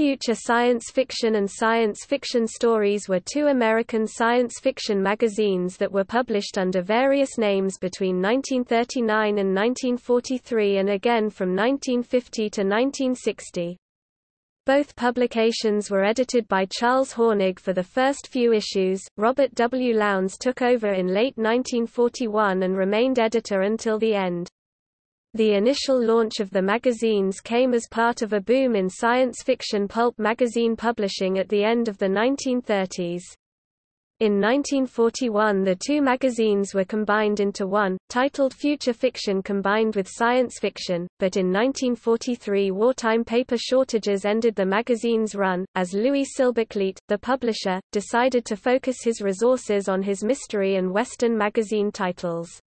Future Science Fiction and Science Fiction Stories were two American science fiction magazines that were published under various names between 1939 and 1943 and again from 1950 to 1960. Both publications were edited by Charles Hornig for the first few issues. Robert W. Lowndes took over in late 1941 and remained editor until the end. The initial launch of the magazines came as part of a boom in science fiction pulp magazine publishing at the end of the 1930s. In 1941 the two magazines were combined into one, titled Future Fiction combined with Science Fiction, but in 1943 wartime paper shortages ended the magazine's run, as Louis Silberkleit, the publisher, decided to focus his resources on his mystery and Western magazine titles.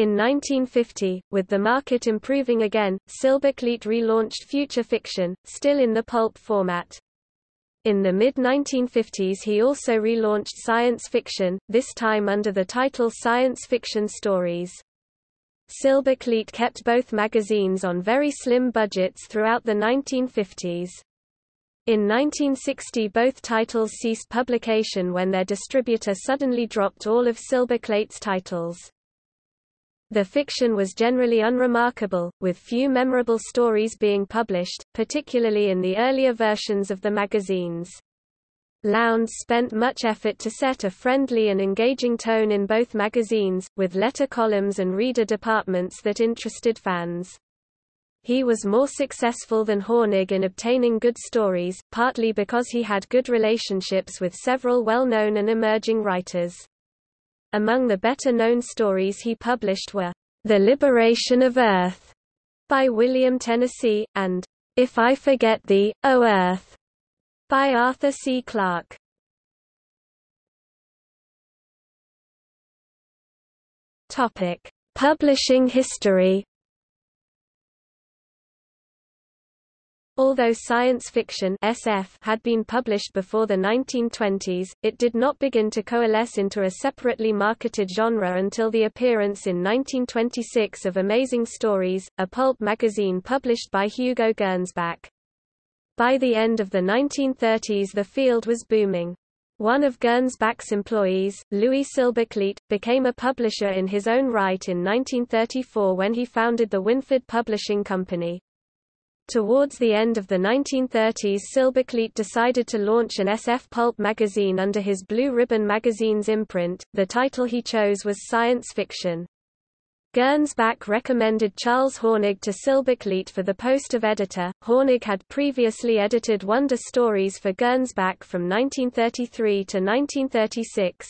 In 1950, with the market improving again, Silberkleit relaunched Future Fiction, still in the pulp format. In the mid-1950s he also relaunched Science Fiction, this time under the title Science Fiction Stories. Silberkleit kept both magazines on very slim budgets throughout the 1950s. In 1960 both titles ceased publication when their distributor suddenly dropped all of Silberkleit's titles. The fiction was generally unremarkable, with few memorable stories being published, particularly in the earlier versions of the magazines. Lowndes spent much effort to set a friendly and engaging tone in both magazines, with letter columns and reader departments that interested fans. He was more successful than Hornig in obtaining good stories, partly because he had good relationships with several well-known and emerging writers. Among the better-known stories he published were, The Liberation of Earth by William Tennessee, and If I Forget Thee, O Earth by Arthur C. Clarke. Topic: Publishing history Although science fiction SF had been published before the 1920s, it did not begin to coalesce into a separately marketed genre until the appearance in 1926 of Amazing Stories, a pulp magazine published by Hugo Gernsback. By the end of the 1930s the field was booming. One of Gernsback's employees, Louis Silberkleit, became a publisher in his own right in 1934 when he founded the Winford Publishing Company. Towards the end of the 1930s Silberkleit decided to launch an SF pulp magazine under his Blue Ribbon magazine's imprint. The title he chose was Science Fiction. Gernsback recommended Charles Hornig to Silberkleit for the post of editor. Hornig had previously edited Wonder Stories for Gernsback from 1933 to 1936.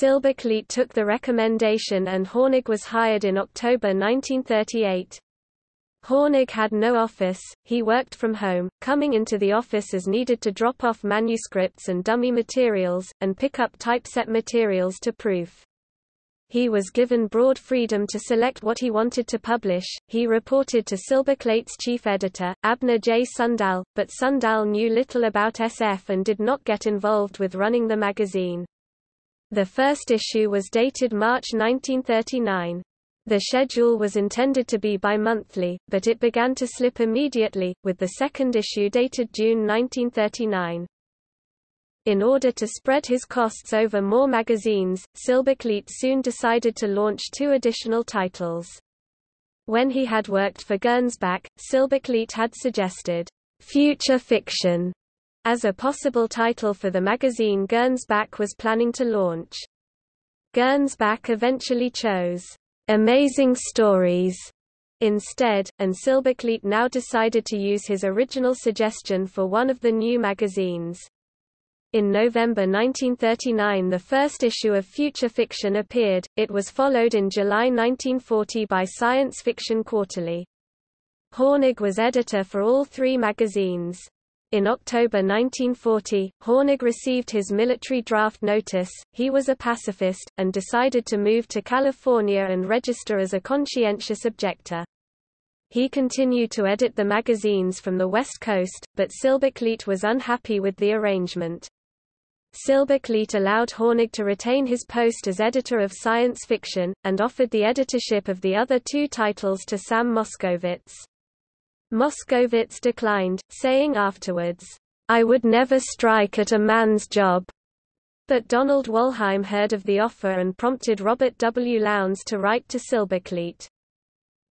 Silberkleit took the recommendation and Hornig was hired in October 1938. Hornig had no office, he worked from home, coming into the office as needed to drop off manuscripts and dummy materials, and pick up typeset materials to proof. He was given broad freedom to select what he wanted to publish. He reported to Silberkleit's chief editor, Abner J. Sundell, but Sundell knew little about SF and did not get involved with running the magazine. The first issue was dated March 1939. The schedule was intended to be bi-monthly, but it began to slip immediately, with the second issue dated June 1939. In order to spread his costs over more magazines, Silberkleit soon decided to launch two additional titles. When he had worked for Gernsback, Silberkleit had suggested, "'Future Fiction' as a possible title for the magazine Gernsback was planning to launch. Gernsback eventually chose Amazing Stories instead, and Silberkleit now decided to use his original suggestion for one of the new magazines. In November 1939 the first issue of Future Fiction appeared, it was followed in July 1940 by Science Fiction Quarterly. Hornig was editor for all three magazines. In October 1940, Hornig received his military draft notice, he was a pacifist, and decided to move to California and register as a conscientious objector. He continued to edit the magazines from the West Coast, but Silberkleit was unhappy with the arrangement. Silberkleit allowed Hornig to retain his post as editor of science fiction, and offered the editorship of the other two titles to Sam Moskowitz. Moskowitz declined, saying afterwards, I would never strike at a man's job. But Donald Wollheim heard of the offer and prompted Robert W. Lowndes to write to Silberkleit.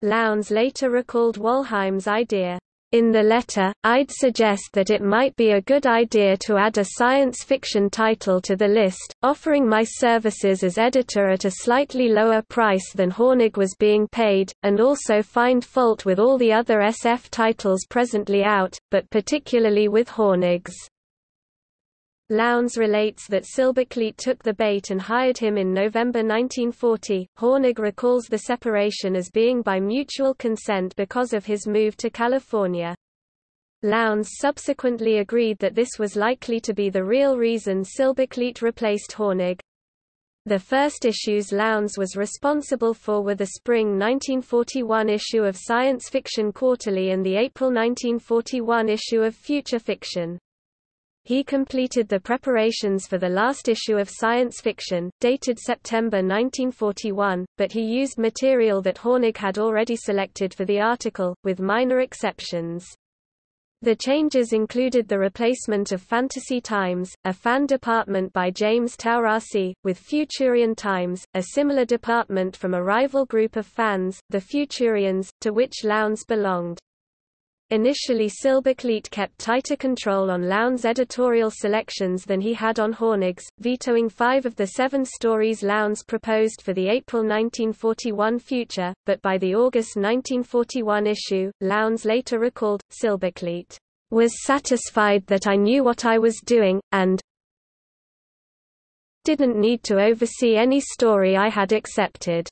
Lowndes later recalled Wollheim's idea. In the letter, I'd suggest that it might be a good idea to add a science fiction title to the list, offering my services as editor at a slightly lower price than Hornig was being paid, and also find fault with all the other SF titles presently out, but particularly with Hornig's. Lowndes relates that Silberkleit took the bait and hired him in November 1940. Hornig recalls the separation as being by mutual consent because of his move to California. Lowndes subsequently agreed that this was likely to be the real reason Silberkleit replaced Hornig. The first issues Lowndes was responsible for were the spring 1941 issue of Science Fiction Quarterly and the April 1941 issue of Future Fiction. He completed the preparations for the last issue of Science Fiction, dated September 1941, but he used material that Hornig had already selected for the article, with minor exceptions. The changes included the replacement of Fantasy Times, a fan department by James Taurasi, with Futurian Times, a similar department from a rival group of fans, the Futurians, to which Lowndes belonged. Initially Silberkleit kept tighter control on Lowndes' editorial selections than he had on Hornig's, vetoing five of the seven stories Lowndes proposed for the April 1941 future, but by the August 1941 issue, Lowndes later recalled, Silberkleit was satisfied that I knew what I was doing, and didn't need to oversee any story I had accepted.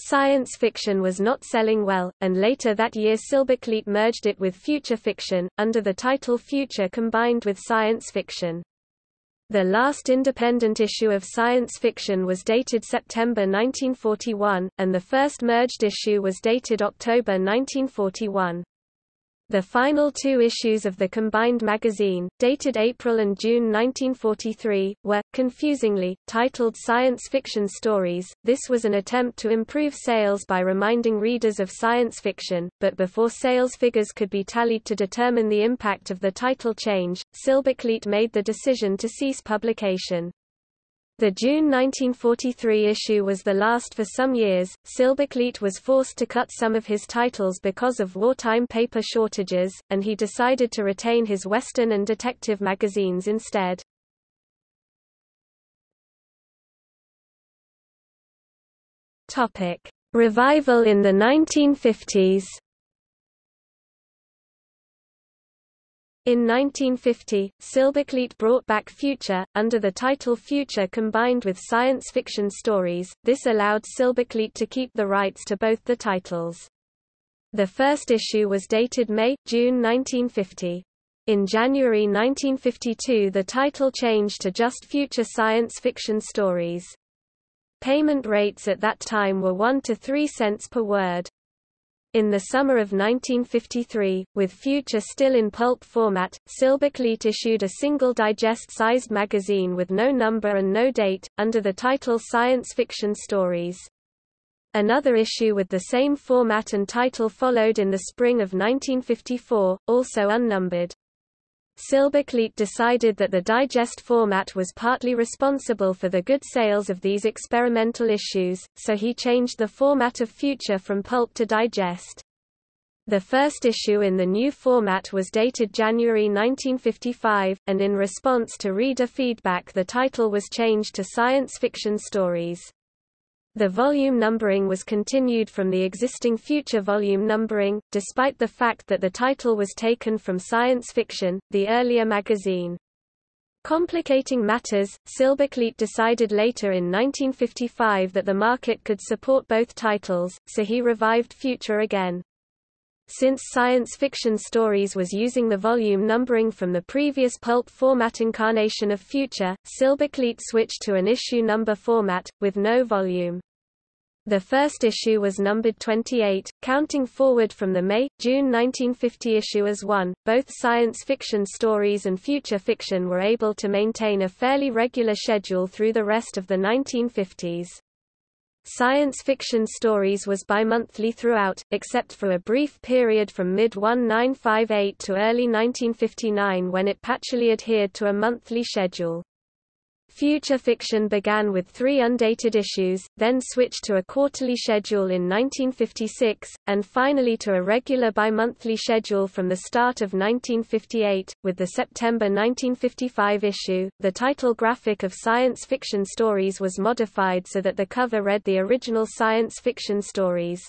Science fiction was not selling well, and later that year Silberkleit merged it with Future Fiction, under the title Future combined with Science Fiction. The last independent issue of Science Fiction was dated September 1941, and the first merged issue was dated October 1941. The final two issues of the combined magazine, dated April and June 1943, were, confusingly, titled Science Fiction Stories. This was an attempt to improve sales by reminding readers of science fiction, but before sales figures could be tallied to determine the impact of the title change, Silberkleit made the decision to cease publication. The June 1943 issue was the last for some years. Silberkleit was forced to cut some of his titles because of wartime paper shortages, and he decided to retain his Western and detective magazines instead. Topic: Revival in the 1950s. In 1950, Silberkleit brought back Future, under the title Future combined with science fiction stories, this allowed Silberkleit to keep the rights to both the titles. The first issue was dated May, June 1950. In January 1952 the title changed to just Future Science Fiction Stories. Payment rates at that time were 1 to 3 cents per word. In the summer of 1953, with Future still in pulp format, Silberkleit issued a single digest-sized magazine with no number and no date, under the title Science Fiction Stories. Another issue with the same format and title followed in the spring of 1954, also unnumbered. Silberkleit decided that the digest format was partly responsible for the good sales of these experimental issues, so he changed the format of Future from pulp to digest. The first issue in the new format was dated January 1955, and in response to reader feedback the title was changed to Science Fiction Stories. The volume numbering was continued from the existing future volume numbering, despite the fact that the title was taken from Science Fiction, the earlier magazine. Complicating matters, Silberkleit decided later in 1955 that the market could support both titles, so he revived Future again. Since Science Fiction Stories was using the volume numbering from the previous pulp format incarnation of Future, Silberkleit switched to an issue number format, with no volume. The first issue was numbered 28, counting forward from the May, June 1950 issue as one. Both science fiction stories and future fiction were able to maintain a fairly regular schedule through the rest of the 1950s. Science fiction stories was bi-monthly throughout, except for a brief period from mid-1958 to early 1959 when it patchily adhered to a monthly schedule. Future Fiction began with three undated issues, then switched to a quarterly schedule in 1956, and finally to a regular bi-monthly schedule from the start of 1958, with the September 1955 issue. The title graphic of science fiction stories was modified so that the cover read the original science fiction stories.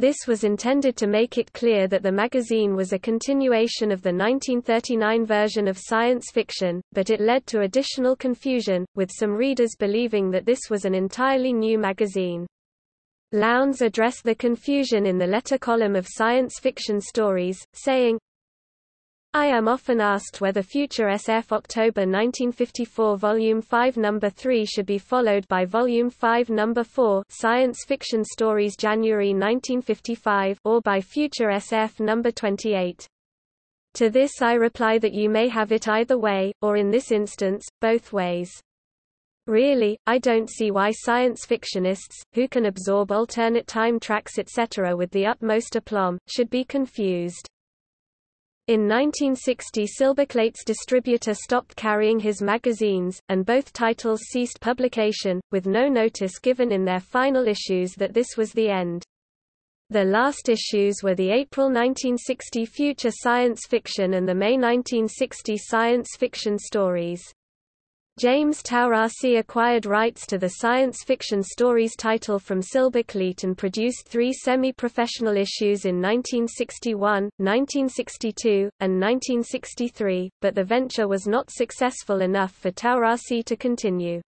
This was intended to make it clear that the magazine was a continuation of the 1939 version of science fiction, but it led to additional confusion, with some readers believing that this was an entirely new magazine. Lowndes addressed the confusion in the letter column of Science Fiction Stories, saying, I am often asked whether Future SF October 1954 Volume 5 No. 3 should be followed by Volume 5 No. 4 Science Fiction Stories January 1955 or by Future SF No. 28. To this I reply that you may have it either way, or in this instance, both ways. Really, I don't see why science fictionists, who can absorb alternate time tracks etc. with the utmost aplomb, should be confused. In 1960 Silberkleit's distributor stopped carrying his magazines, and both titles ceased publication, with no notice given in their final issues that this was the end. The last issues were the April 1960 Future Science Fiction and the May 1960 Science Fiction Stories. James Taurasi acquired rights to the science fiction stories title from Silberkleit and produced three semi-professional issues in 1961, 1962, and 1963, but the venture was not successful enough for Taurasi to continue.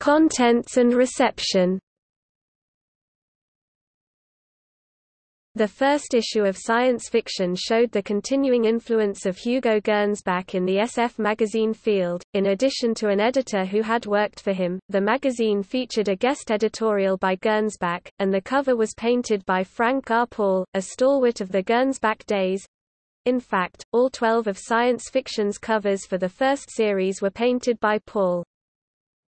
Contents and reception. The first issue of Science Fiction showed the continuing influence of Hugo Gernsback in the SF magazine field. In addition to an editor who had worked for him, the magazine featured a guest editorial by Gernsback, and the cover was painted by Frank R. Paul, a stalwart of the Gernsback days. In fact, all 12 of Science Fiction's covers for the first series were painted by Paul.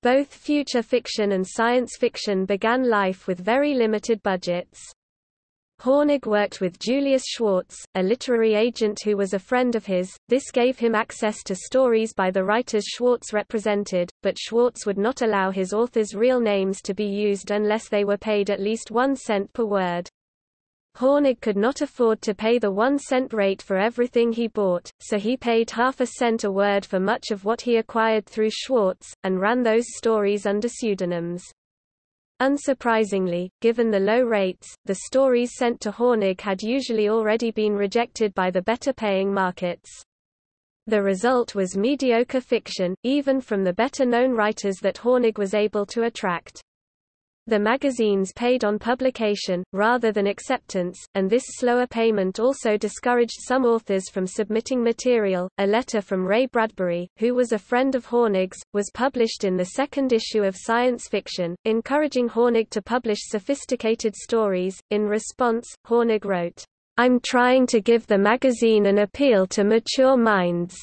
Both future fiction and science fiction began life with very limited budgets. Hornig worked with Julius Schwartz, a literary agent who was a friend of his. This gave him access to stories by the writers Schwartz represented, but Schwartz would not allow his authors' real names to be used unless they were paid at least one cent per word. Hornig could not afford to pay the one cent rate for everything he bought, so he paid half a cent a word for much of what he acquired through Schwartz, and ran those stories under pseudonyms. Unsurprisingly, given the low rates, the stories sent to Hornig had usually already been rejected by the better-paying markets. The result was mediocre fiction, even from the better-known writers that Hornig was able to attract. The magazines paid on publication, rather than acceptance, and this slower payment also discouraged some authors from submitting material. A letter from Ray Bradbury, who was a friend of Hornig's, was published in the second issue of Science Fiction, encouraging Hornig to publish sophisticated stories. In response, Hornig wrote, I'm trying to give the magazine an appeal to mature minds.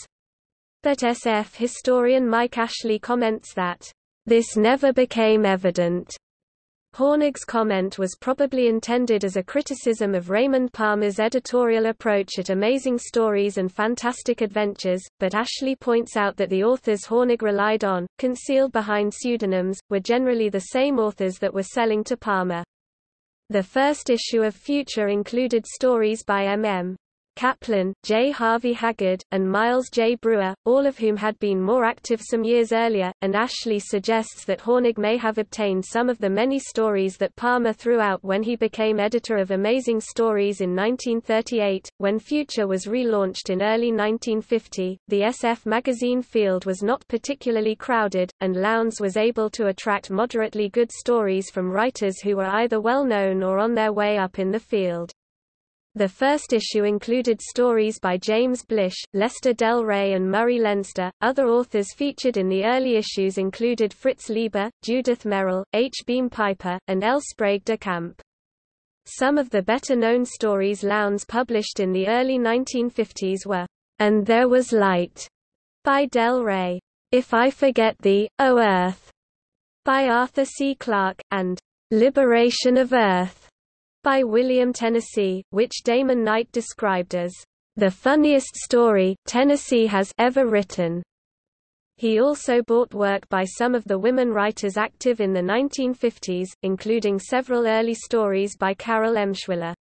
But SF historian Mike Ashley comments that, this never became evident Hornig's comment was probably intended as a criticism of Raymond Palmer's editorial approach at Amazing Stories and Fantastic Adventures, but Ashley points out that the authors Hornig relied on, concealed behind pseudonyms, were generally the same authors that were selling to Palmer. The first issue of Future included stories by M.M. Kaplan, J. Harvey Haggard, and Miles J. Breuer, all of whom had been more active some years earlier, and Ashley suggests that Hornig may have obtained some of the many stories that Palmer threw out when he became editor of Amazing Stories in 1938. When Future was relaunched in early 1950, the SF magazine field was not particularly crowded, and Lowndes was able to attract moderately good stories from writers who were either well known or on their way up in the field. The first issue included stories by James Blish, Lester Del Rey and Murray Leinster. Other authors featured in the early issues included Fritz Leiber, Judith Merril, H. Beam Piper, and L. Sprague de Camp. Some of the better-known stories Lowndes published in the early 1950s were And There Was Light, by Del Rey, If I Forget Thee, O Earth, by Arthur C. Clarke, and Liberation of Earth, by William Tennessee, which Damon Knight described as the funniest story Tennessee has ever written. He also bought work by some of the women writers active in the 1950s, including several early stories by Carol Emshwiller.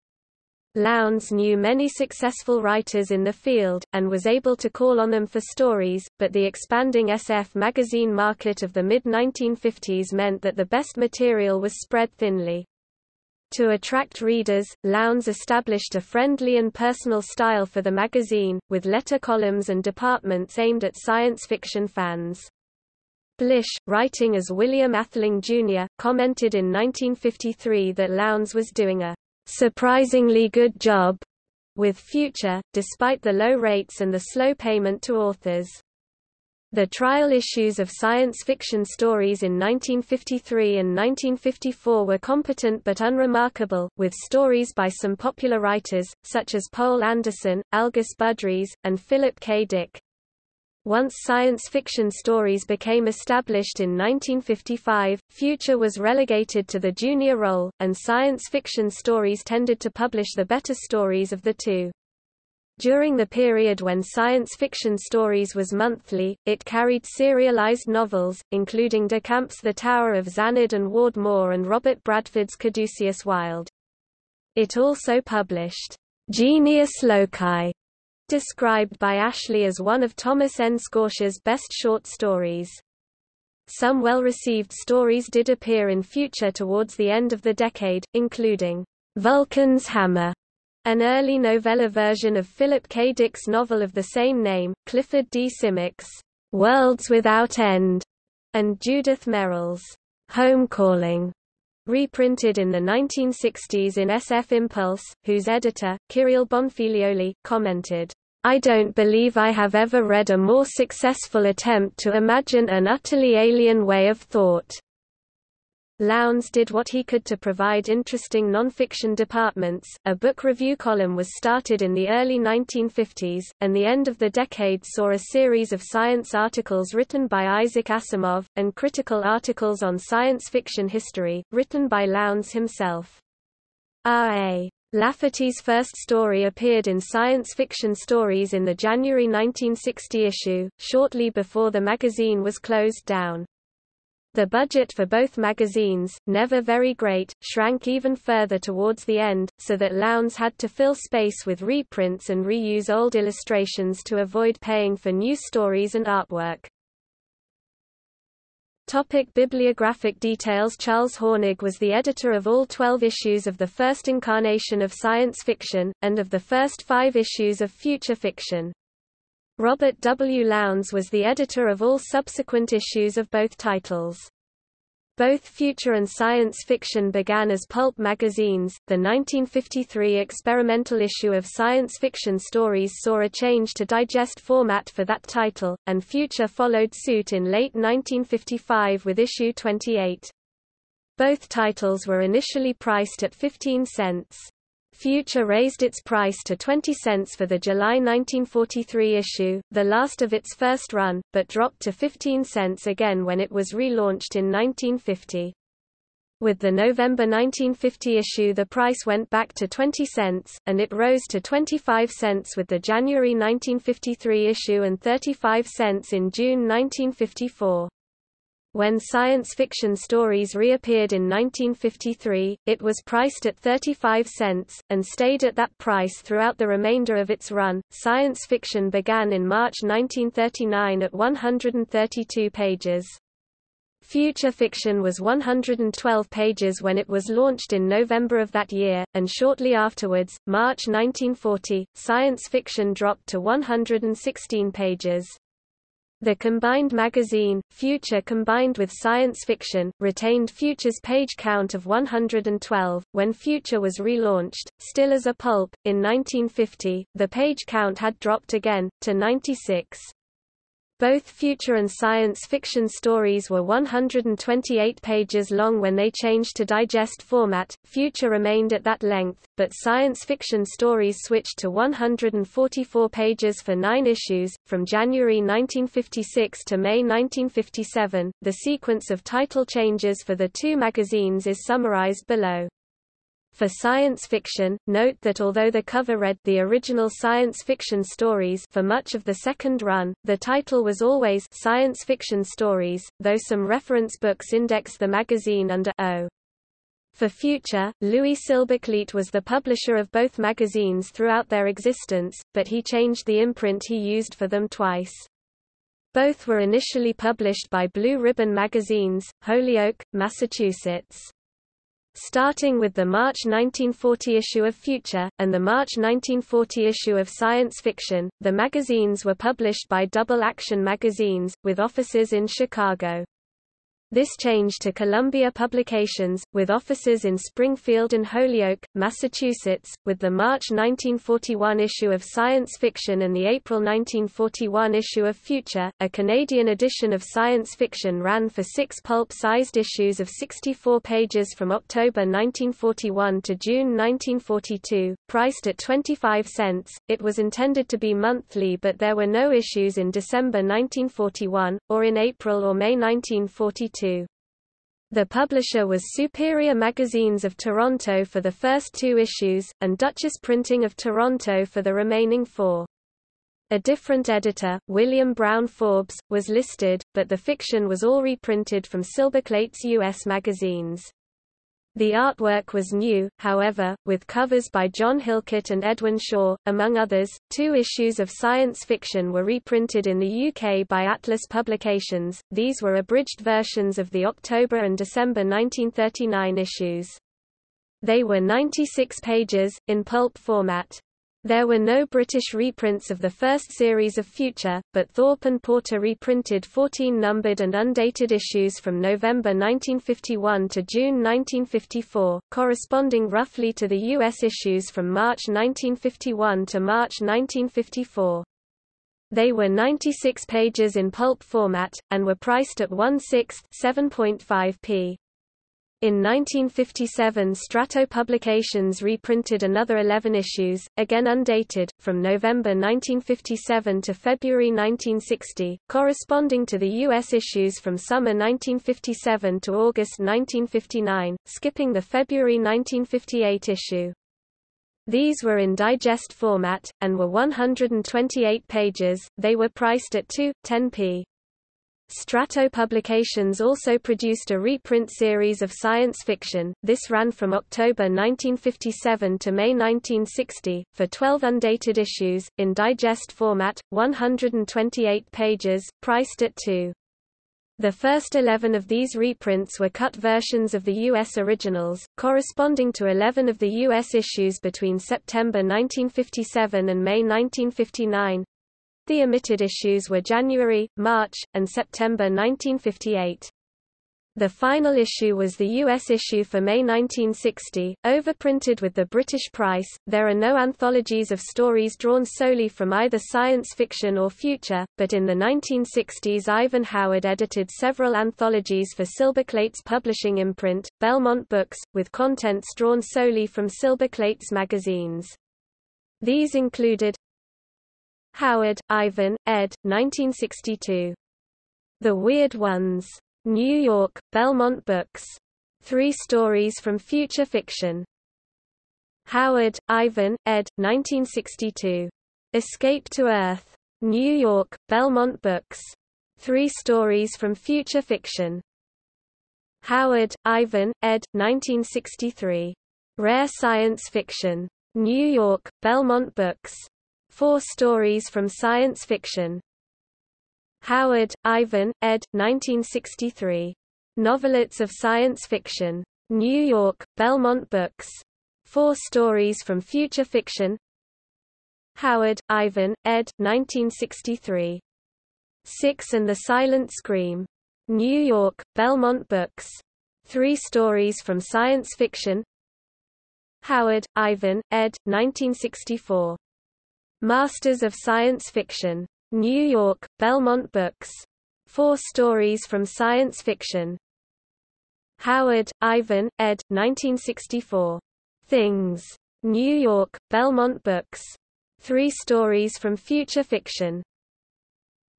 Lowndes knew many successful writers in the field, and was able to call on them for stories, but the expanding SF magazine market of the mid-1950s meant that the best material was spread thinly. To attract readers, Lowndes established a friendly and personal style for the magazine, with letter columns and departments aimed at science fiction fans. Blish, writing as William Atheling Jr., commented in 1953 that Lowndes was doing a surprisingly good job with Future, despite the low rates and the slow payment to authors. The trial issues of science fiction stories in 1953 and 1954 were competent but unremarkable, with stories by some popular writers, such as Poul Anderson, Algis Budrys, and Philip K. Dick. Once science fiction stories became established in 1955, Future was relegated to the junior role, and science fiction stories tended to publish the better stories of the two. During the period when science fiction stories was monthly, it carried serialized novels, including De Camp's The Tower of Zanid and Ward Moore and Robert Bradford's Caduceus Wild. It also published Genius Loci, described by Ashley as one of Thomas N. Scortia's best short stories. Some well-received stories did appear in future towards the end of the decade, including Vulcan's Hammer, an early novella version of Philip K. Dick's novel of the same name, Clifford D. Simak's Worlds Without End, and Judith Merril's Home Calling, reprinted in the 1960s in SF Impulse, whose editor, Kyril Bonfiglioli, commented, I don't believe I have ever read a more successful attempt to imagine an utterly alien way of thought. Lowndes did what he could to provide interesting nonfiction departments. A book review column was started in the early 1950s, and the end of the decade saw a series of science articles written by Isaac Asimov, and critical articles on science fiction history, written by Lowndes himself. R.A. Lafferty's first story appeared in Science Fiction Stories in the January 1960 issue, shortly before the magazine was closed down. The budget for both magazines, never very great, shrank even further towards the end, so that Lowndes had to fill space with reprints and reuse old illustrations to avoid paying for new stories and artwork. Topic bibliographic details Charles Hornig was the editor of all 12 issues of the first incarnation of science fiction, and of the first five issues of future fiction. Robert W. Lowndes was the editor of all subsequent issues of both titles. Both future and science fiction began as pulp magazines. The 1953 experimental issue of Science Fiction Stories saw a change to digest format for that title, and Future followed suit in late 1955 with issue 28. Both titles were initially priced at 15 cents. Future raised its price to 20 cents for the July 1943 issue, the last of its first run, but dropped to 15 cents again when it was relaunched in 1950. With the November 1950 issue the price went back to 20 cents, and it rose to 25 cents with the January 1953 issue and 35 cents in June 1954. When science fiction stories reappeared in 1953, it was priced at 35 cents, and stayed at that price throughout the remainder of its run. Science fiction began in March 1939 at 132 pages. Future fiction was 112 pages when it was launched in November of that year, and shortly afterwards, March 1940, science fiction dropped to 116 pages. The combined magazine, Future combined with science fiction, retained Future's page count of 112. When Future was relaunched, still as a pulp, in 1950, the page count had dropped again, to 96. Both future and science fiction stories were 128 pages long when they changed to digest format. Future remained at that length, but science fiction stories switched to 144 pages for nine issues. From January 1956 to May 1957, the sequence of title changes for the two magazines is summarized below. For science fiction, note that although the cover read the original science fiction stories for much of the second run, the title was always science fiction stories, though some reference books index the magazine under O. For Future, Louis Silberkleit was the publisher of both magazines throughout their existence, but he changed the imprint he used for them twice. Both were initially published by Blue Ribbon Magazines, Holyoke, Massachusetts. Starting with the March 1940 issue of Future, and the March 1940 issue of Science Fiction, the magazines were published by Double Action Magazines, with offices in Chicago. This changed to Columbia Publications, with offices in Springfield and Holyoke, Massachusetts, with the March 1941 issue of Science Fiction and the April 1941 issue of Future. A Canadian edition of Science Fiction ran for six pulp-sized issues of 64 pages from October 1941 to June 1942, priced at 25 cents. It was intended to be monthly but there were no issues in December 1941, or in April or May 1942. The publisher was Superior Magazines of Toronto for the first two issues, and Duchess Printing of Toronto for the remaining four. A different editor, William Brown Forbes, was listed, but the fiction was all reprinted from Silberkleit's U.S. magazines. The artwork was new, however, with covers by John Hillcoat and Edwin Shaw, among others. Two issues of science fiction were reprinted in the UK by Atlas Publications, these were abridged versions of the October and December 1939 issues. They were 96 pages, in pulp format. There were no British reprints of the first series of Future, but Thorpe and Porter reprinted 14 numbered and undated issues from November 1951 to June 1954, corresponding roughly to the U.S. issues from March 1951 to March 1954. They were 96 pages in pulp format, and were priced at 1 6 7.5p. In 1957 Strato Publications reprinted another 11 issues, again undated, from November 1957 to February 1960, corresponding to the U.S. issues from summer 1957 to August 1959, skipping the February 1958 issue. These were in digest format, and were 128 pages, they were priced at 2.10p. Strato Publications also produced a reprint series of science fiction, this ran from October 1957 to May 1960, for 12 undated issues, in digest format, 128 pages, priced at 2. The first 11 of these reprints were cut versions of the U.S. originals, corresponding to 11 of the U.S. issues between September 1957 and May 1959, the omitted issues were January, March, and September 1958. The final issue was the U.S. issue for May 1960, overprinted with the British price. There are no anthologies of stories drawn solely from either science fiction or future, but in the 1960s Ivan Howard edited several anthologies for Silberkleit's publishing imprint, Belmont Books, with contents drawn solely from Silberkleit's magazines. These included Howard, Ivan, ed. 1962. The Weird Ones. New York, Belmont Books. Three Stories from Future Fiction. Howard, Ivan, ed. 1962. Escape to Earth. New York, Belmont Books. Three Stories from Future Fiction. Howard, Ivan, ed. 1963. Rare Science Fiction. New York, Belmont Books. Four Stories from Science Fiction. Howard, Ivan, ed. 1963. Novelettes of Science Fiction. New York, Belmont Books. Four Stories from Future Fiction. Howard, Ivan, ed. 1963. Six and the Silent Scream. New York, Belmont Books. Three Stories from Science Fiction. Howard, Ivan, ed. 1964. Masters of Science Fiction. New York, Belmont Books. Four stories from science fiction. Howard, Ivan, ed. 1964. Things. New York, Belmont Books. Three stories from future fiction.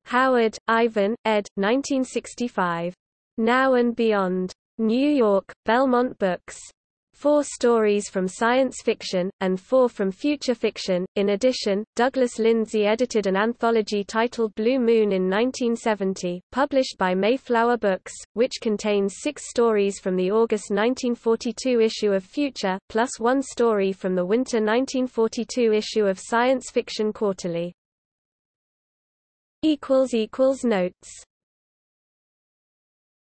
Howard, Ivan, ed. 1965. Now and Beyond. New York, Belmont Books four stories from science fiction, and four from future fiction. In addition, Douglas Lindsay edited an anthology titled Blue Moon in 1970, published by Mayflower Books, which contains six stories from the August 1942 issue of Future, plus one story from the winter 1942 issue of Science Fiction Quarterly. Notes